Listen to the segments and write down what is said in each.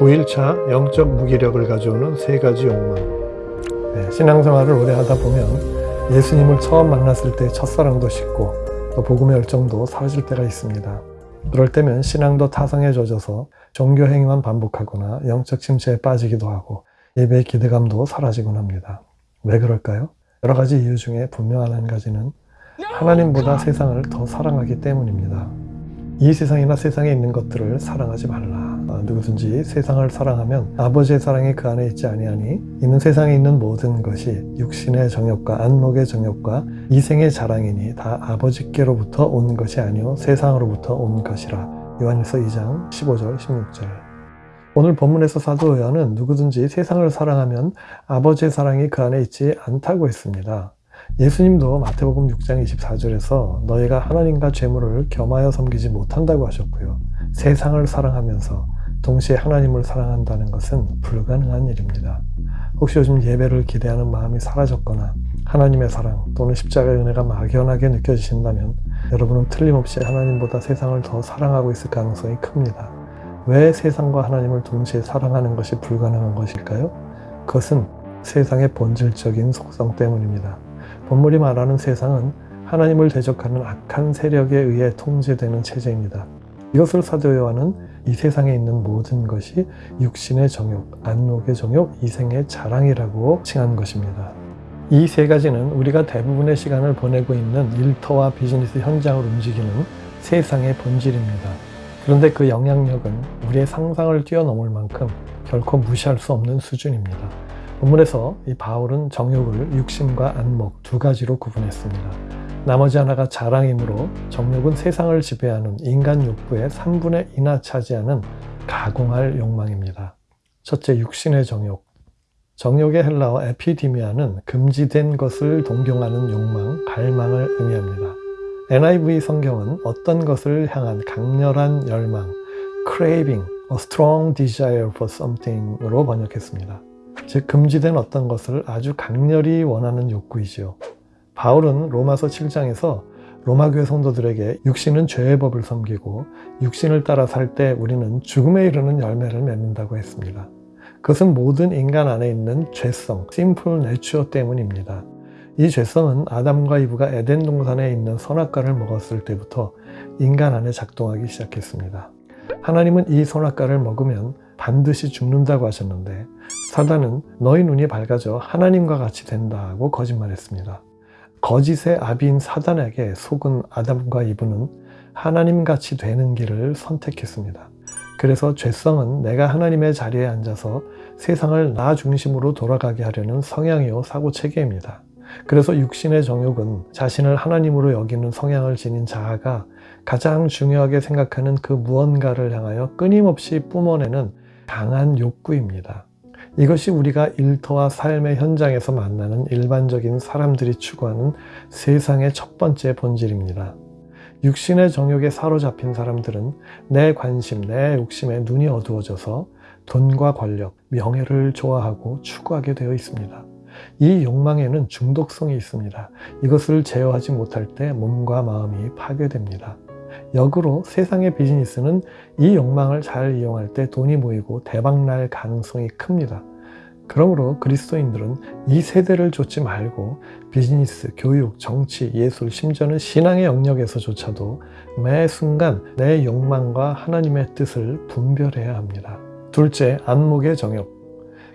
9일차 영적 무기력을 가져오는 세 가지 욕망 네, 신앙생활을 오래 하다 보면 예수님을 처음 만났을 때 첫사랑도 식고 또 복음의 열정도 사라질 때가 있습니다. 그럴 때면 신앙도 타성에 젖어서 종교 행위만 반복하거나 영적 침체에 빠지기도 하고 예배의 기대감도 사라지곤 합니다. 왜 그럴까요? 여러 가지 이유 중에 분명한 한 가지는 하나님보다 세상을 더 사랑하기 때문입니다. 이 세상이나 세상에 있는 것들을 사랑하지 말라. 아, 누구든지 세상을 사랑하면 아버지의 사랑이 그 안에 있지 아니하니 이는 세상에 있는 모든 것이 육신의 정욕과 안목의 정욕과 이생의 자랑이니 다 아버지께로부터 온 것이 아니요 세상으로부터 온 것이라. 요한일서 2장 15절 16절 오늘 본문에서 사도 요한은 누구든지 세상을 사랑하면 아버지의 사랑이 그 안에 있지 않다고 했습니다. 예수님도 마태복음 6장 24절에서 너희가 하나님과 죄물을 겸하여 섬기지 못한다고 하셨고요. 세상을 사랑하면서 동시에 하나님을 사랑한다는 것은 불가능한 일입니다. 혹시 요즘 예배를 기대하는 마음이 사라졌거나 하나님의 사랑 또는 십자가의 은혜가 막연하게 느껴지신다면 여러분은 틀림없이 하나님보다 세상을 더 사랑하고 있을 가능성이 큽니다. 왜 세상과 하나님을 동시에 사랑하는 것이 불가능한 것일까요? 그것은 세상의 본질적인 속성 때문입니다. 본물이 말하는 세상은 하나님을 대적하는 악한 세력에 의해 통제되는 체제입니다. 이것을 사도 요한은 이 세상에 있는 모든 것이 육신의 정욕, 안목의 정욕, 이생의 자랑이라고 칭한 것입니다. 이 세 가지는 우리가 대부분의 시간을 보내고 있는 일터와 비즈니스 현장을 움직이는 세상의 본질입니다. 그런데 그 영향력은 우리의 상상을 뛰어넘을 만큼 결코 무시할 수 없는 수준입니다. 본문에서 이 바울은 정욕을 육신과 안목 두 가지로 구분했습니다. 나머지 하나가 자랑이므로 정욕은 세상을 지배하는 인간 욕구의 3분의 2나 차지하는 가공할 욕망입니다. 첫째, 육신의 정욕. 정욕의 헬라어 에피디미아는 금지된 것을 동경하는 욕망, 갈망을 의미합니다. NIV 성경은 어떤 것을 향한 강렬한 열망, craving, a strong desire for something으로 번역했습니다. 즉 금지된 어떤 것을 아주 강렬히 원하는 욕구이지요. 바울은 로마서 7장에서 로마교회 성도들에게 육신은 죄의 법을 섬기고 육신을 따라 살 때 우리는 죽음에 이르는 열매를 맺는다고 했습니다. 그것은 모든 인간 안에 있는 죄성, simple nature 때문입니다. 이 죄성은 아담과 이브가 에덴 동산에 있는 선악과를 먹었을 때부터 인간 안에 작동하기 시작했습니다. 하나님은 이 선악과를 먹으면 반드시 죽는다고 하셨는데 사단은 너희 눈이 밝아져 하나님과 같이 된다고 거짓말했습니다. 거짓의 아비인 사단에게 속은 아담과 이브는 하나님같이 되는 길을 선택했습니다. 그래서 죄성은 내가 하나님의 자리에 앉아서 세상을 나 중심으로 돌아가게 하려는 성향이요 사고체계입니다. 그래서 육신의 정욕은 자신을 하나님으로 여기는 성향을 지닌 자아가 가장 중요하게 생각하는 그 무언가를 향하여 끊임없이 뿜어내는 강한 욕구입니다. 이것이 우리가 일터와 삶의 현장에서 만나는 일반적인 사람들이 추구하는 세상의 첫 번째 본질입니다. 육신의 정욕에 사로잡힌 사람들은 내 관심, 내 욕심에 눈이 어두워져서 돈과 권력, 명예를 좋아하고 추구하게 되어 있습니다. 이 욕망에는 중독성이 있습니다. 이것을 제어하지 못할 때 몸과 마음이 파괴됩니다. 역으로 세상의 비즈니스는 이 욕망을 잘 이용할 때 돈이 모이고 대박날 가능성이 큽니다. 그러므로 그리스도인들은 이 세대를 좇지 말고 비즈니스, 교육, 정치, 예술, 심지어는 신앙의 영역에서조차도 매 순간 내 욕망과 하나님의 뜻을 분별해야 합니다. 둘째, 안목의 정욕.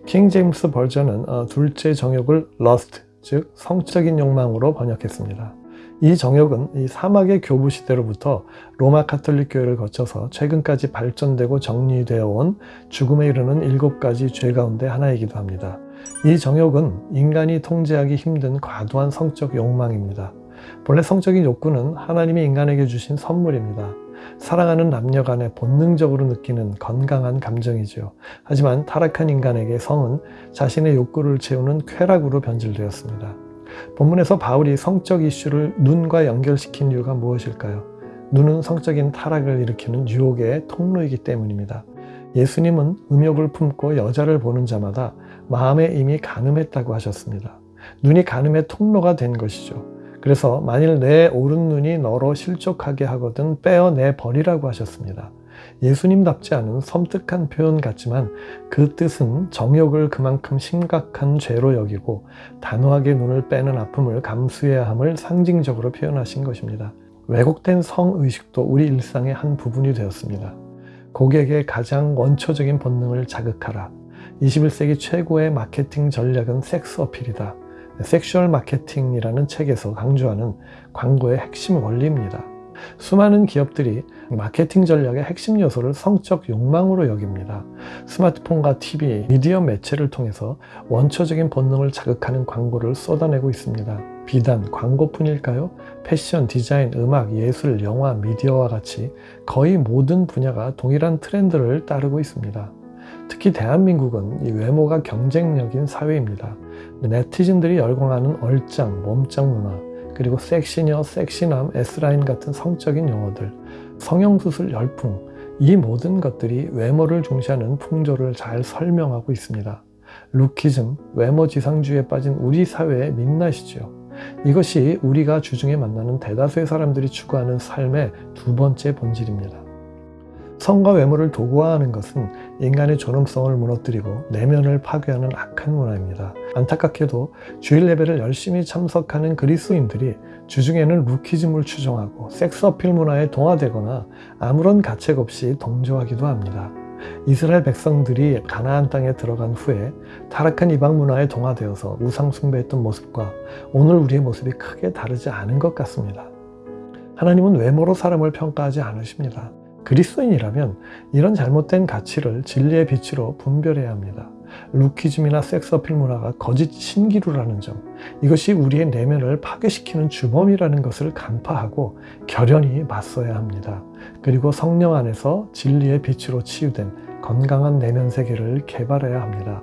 킹 제임스 버전은 어, 둘째 정욕을 lust, 즉 성적인 욕망으로 번역했습니다. 이 정욕은 이 사막의 교부 시대로부터 로마 카톨릭 교회를 거쳐서 최근까지 발전되고 정리되어 온 죽음에 이르는 일곱 가지 죄 가운데 하나이기도 합니다. 이 정욕은 인간이 통제하기 힘든 과도한 성적 욕망입니다. 본래 성적인 욕구는 하나님이 인간에게 주신 선물입니다. 사랑하는 남녀 간에 본능적으로 느끼는 건강한 감정이죠. 하지만 타락한 인간에게 성은 자신의 욕구를 채우는 쾌락으로 변질되었습니다. 본문에서 바울이 성적 이슈를 눈과 연결시킨 이유가 무엇일까요? 눈은 성적인 타락을 일으키는 유혹의 통로이기 때문입니다. 예수님은 음욕을 품고 여자를 보는 자마다 마음에 이미 가늠했다고 하셨습니다. 눈이 가늠의 통로가 된 것이죠. 그래서 만일 내 오른 눈이 너로 실족하게 하거든 빼어내 버리라고 하셨습니다. 예수님답지 않은 섬뜩한 표현 같지만 그 뜻은 정욕을 그만큼 심각한 죄로 여기고 단호하게 눈을 빼는 아픔을 감수해야 함을 상징적으로 표현하신 것입니다. 왜곡된 성의식도 우리 일상의 한 부분이 되었습니다. 고객의 가장 원초적인 본능을 자극하라. 21세기 최고의 마케팅 전략은 섹스 어필이다. sexual 마케팅이라는 책에서 강조하는 광고의 핵심 원리입니다. 수많은 기업들이 마케팅 전략의 핵심 요소를 성적 욕망으로 여깁니다. 스마트폰과 TV, 미디어 매체를 통해서 원초적인 본능을 자극하는 광고를 쏟아내고 있습니다. 비단 광고뿐일까요? 패션, 디자인, 음악, 예술, 영화, 미디어와 같이 거의 모든 분야가 동일한 트렌드를 따르고 있습니다. 특히 대한민국은 이 외모가 경쟁력인 사회입니다. 네티즌들이 열광하는 얼짱, 몸짱 문화, 그리고 섹시녀, 섹시남, S라인 같은 성적인 용어들, 성형수술 열풍, 이 모든 것들이 외모를 중시하는 풍조를 잘 설명하고 있습니다. 루키즘, 외모 지상주의에 빠진 우리 사회의 민낯이죠. 이것이 우리가 주중에 만나는 대다수의 사람들이 추구하는 삶의 두 번째 본질입니다. 성과 외모를 도구화하는 것은 인간의 존엄성을 무너뜨리고 내면을 파괴하는 악한 문화입니다. 안타깝게도 주일 예배를 열심히 참석하는 그리스도인들이 주중에는 루키즘을 추종하고 섹스 어필 문화에 동화되거나 아무런 가책 없이 동조하기도 합니다. 이스라엘 백성들이 가나안 땅에 들어간 후에 타락한 이방 문화에 동화되어서 우상 숭배했던 모습과 오늘 우리의 모습이 크게 다르지 않은 것 같습니다. 하나님은 외모로 사람을 평가하지 않으십니다. 그리스도인이라면 이런 잘못된 가치를 진리의 빛으로 분별해야 합니다. 루키즘이나 섹스어필 문화가 거짓 신기루라는 점 이것이 우리의 내면을 파괴시키는 주범이라는 것을 간파하고 결연히 맞서야 합니다. 그리고 성령 안에서 진리의 빛으로 치유된 건강한 내면 세계를 개발해야 합니다.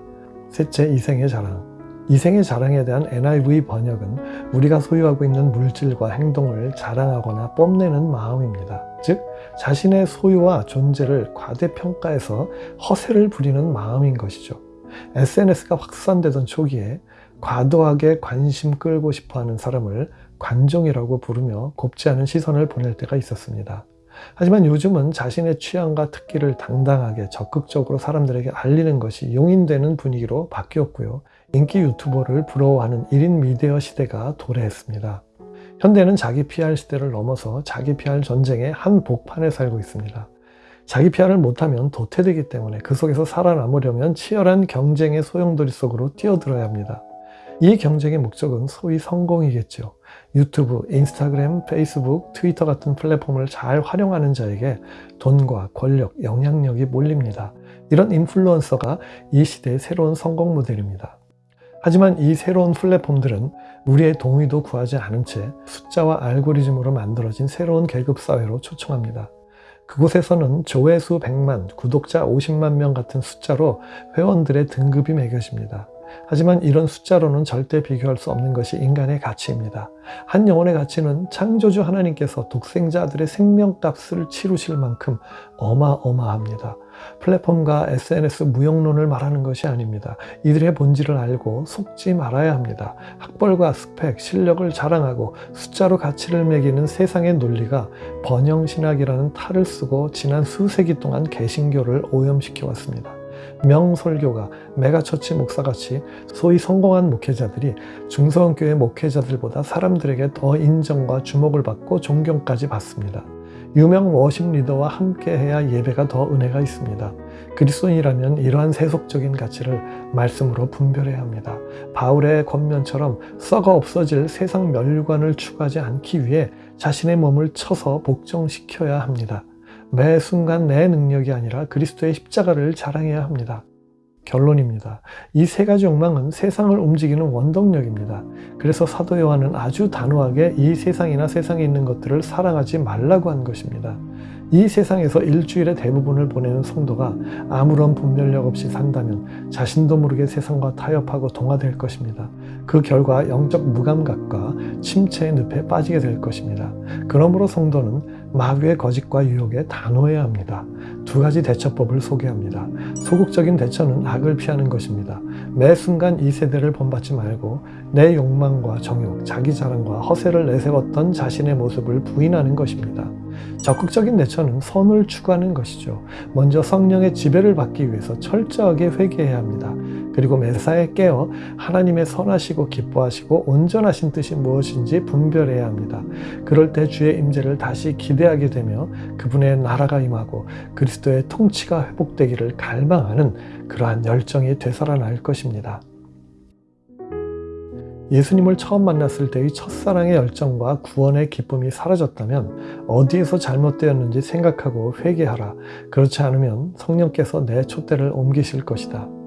셋째, 이생의 자랑 이생의 자랑에 대한 NIV 번역은 우리가 소유하고 있는 물질과 행동을 자랑하거나 뽐내는 마음입니다. 즉 자신의 소유와 존재를 과대평가해서 허세를 부리는 마음인 것이죠. SNS가 확산되던 초기에 과도하게 관심 끌고 싶어하는 사람을 관종이라고 부르며 곱지 않은 시선을 보낼 때가 있었습니다. 하지만 요즘은 자신의 취향과 특기를 당당하게 적극적으로 사람들에게 알리는 것이 용인되는 분위기로 바뀌었고요. 인기 유튜버를 부러워하는 1인 미디어 시대가 도래했습니다. 현대는 자기 PR 시대를 넘어서 자기 PR 전쟁의 한 복판에 살고 있습니다. 자기 PR을 못하면 도태되기 때문에 그 속에서 살아남으려면 치열한 경쟁의 소용돌이 속으로 뛰어들어야 합니다. 이 경쟁의 목적은 소위 성공이겠죠. 유튜브, 인스타그램, 페이스북, 트위터 같은 플랫폼을 잘 활용하는 자에게 돈과 권력, 영향력이 몰립니다. 이런 인플루언서가 이 시대의 새로운 성공 모델입니다. 하지만 이 새로운 플랫폼들은 우리의 동의도 구하지 않은 채 숫자와 알고리즘으로 만들어진 새로운 계급사회로 초청합니다. 그곳에서는 조회수 100만, 구독자 50만 명 같은 숫자로 회원들의 등급이 매겨집니다. 하지만 이런 숫자로는 절대 비교할 수 없는 것이 인간의 가치입니다. 한 영혼의 가치는 창조주 하나님께서 독생자들의 생명값을 치르실 만큼 어마어마합니다. 플랫폼과 SNS 무용론을 말하는 것이 아닙니다. 이들의 본질을 알고 속지 말아야 합니다. 학벌과 스펙, 실력을 자랑하고 숫자로 가치를 매기는 세상의 논리가 번영신학이라는 탈을 쓰고 지난 수세기 동안 개신교를 오염시켜 왔습니다. 명설교가 megachurch 목사같이 소위 성공한 목회자들이 중소교회 목회자들보다 사람들에게 더 인정과 주목을 받고 존경까지 받습니다. 유명 워십 리더와 함께해야 예배가 더 은혜가 있습니다. 그리스도인이라면 이러한 세속적인 가치를 말씀으로 분별해야 합니다. 바울의 권면처럼 썩어 없어질 세상 멸관을 추구하지 않기 위해 자신의 몸을 쳐서 복종시켜야 합니다. 매 순간 내 능력이 아니라 그리스도의 십자가를 자랑해야 합니다. 결론입니다. 이 세 가지 욕망은 세상을 움직이는 원동력입니다. 그래서 사도 요한은 아주 단호하게 이 세상이나 세상에 있는 것들을 사랑하지 말라고 한 것입니다. 이 세상에서 일주일의 대부분을 보내는 성도가 아무런 분별력 없이 산다면 자신도 모르게 세상과 타협하고 동화될 것입니다. 그 결과 영적 무감각과 침체의 늪에 빠지게 될 것입니다. 그러므로 성도는 마귀의 거짓과 유혹에 단호해야 합니다. 두 가지 대처법을 소개합니다. 소극적인 대처는 악을 피하는 것입니다. 매 순간 이 세대를 본받지 말고 내 욕망과 정욕, 자기 자랑과 허세를 내세웠던 자신의 모습을 부인하는 것입니다. 적극적인 대처는 선을 추구하는 것이죠. 먼저 성령의 지배를 받기 위해서 철저하게 회개해야 합니다. 그리고 매사에 깨어 하나님의 선하시고 기뻐하시고 온전하신 뜻이 무엇인지 분별해야 합니다. 그럴 때 주의 임재를 다시 기대 하게 되며 그분의 나라가 임하고 그리스도의 통치가 회복되기를 갈망하는 그러한 열정이 되살아날 것입니다. 예수님을 처음 만났을 때의 첫사랑의 열정과 구원의 기쁨이 사라졌다면 어디에서 잘못되었는지 생각하고 회개하라. 그렇지 않으면 성령께서 내 촛대를 옮기실 것이다.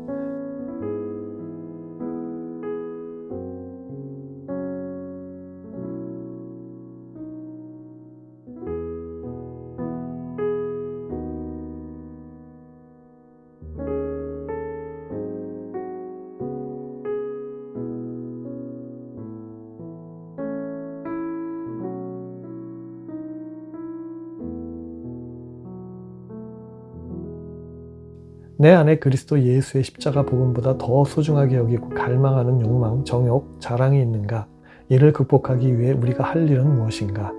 내 안에 그리스도 예수의 십자가 복음보다 더 소중하게 여기고 갈망하는 욕망, 정욕, 자랑이 있는가? 이를 극복하기 위해 우리가 할 일은 무엇인가?